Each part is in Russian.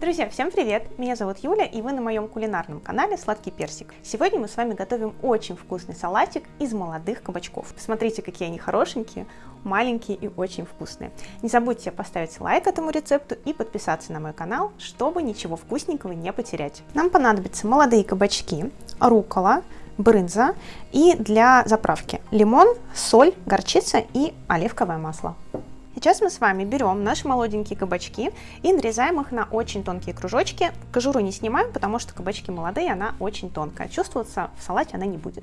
Друзья, всем привет! Меня зовут Юля, и вы на моем кулинарном канале Сладкий Персик. Сегодня мы с вами готовим очень вкусный салатик из молодых кабачков. Посмотрите, какие они хорошенькие, маленькие и очень вкусные. Не забудьте поставить лайк этому рецепту и подписаться на мой канал, чтобы ничего вкусненького не потерять. Нам понадобятся молодые кабачки, рукола, брынза и для заправки лимон, соль, горчица и оливковое масло. Сейчас мы с вами берем наши молоденькие кабачки и нарезаем их на очень тонкие кружочки. Кожуру не снимаем, потому что кабачки молодые, она очень тонкая. Чувствоваться в салате она не будет.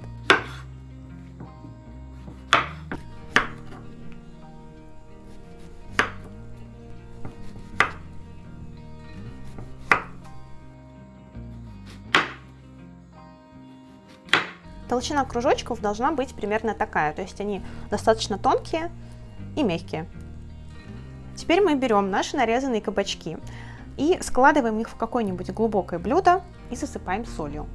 Толщина кружочков должна быть примерно такая, то есть они достаточно тонкие и мягкие. Теперь мы берем наши нарезанные кабачки и складываем их в какое-нибудь глубокое блюдо и засыпаем солью.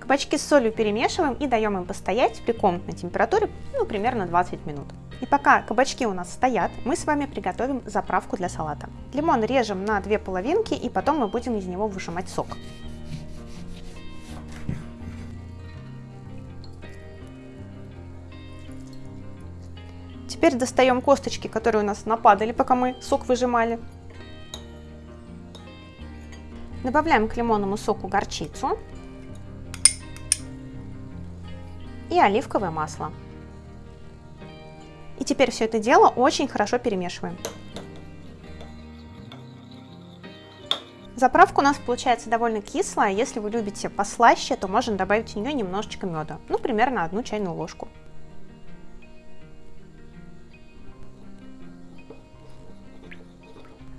Кабачки с солью перемешиваем и даем им постоять при комнатной температуре, ну, примерно 20 минут. И пока кабачки у нас стоят, мы с вами приготовим заправку для салата. Лимон режем на две половинки и потом мы будем из него выжимать сок. Теперь достаем косточки, которые у нас нападали, пока мы сок выжимали. Добавляем к лимонному соку горчицу и оливковое масло. И теперь все это дело очень хорошо перемешиваем. Заправка у нас получается довольно кислая. Если вы любите послаще, то можно добавить в нее немножечко меда. Ну, примерно одну чайную ложку.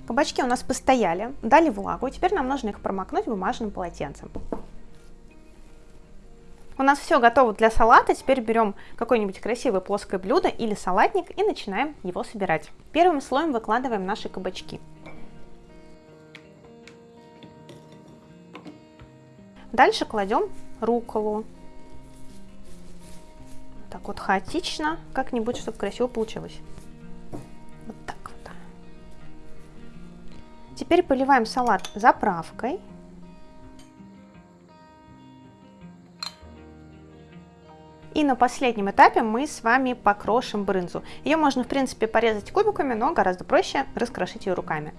Кабачки у нас постояли, дали влагу, и теперь нам нужно их промокнуть бумажным полотенцем. У нас все готово для салата, теперь берем какое-нибудь красивое плоское блюдо или салатник и начинаем его собирать. Первым слоем выкладываем наши кабачки. Дальше кладем руколу. Так вот хаотично, как-нибудь, чтобы красиво получилось. Вот так вот. Теперь поливаем салат заправкой. И на последнем этапе мы с вами покрошим брынзу. Ее можно, в принципе, порезать кубиками, но гораздо проще раскрошить ее руками.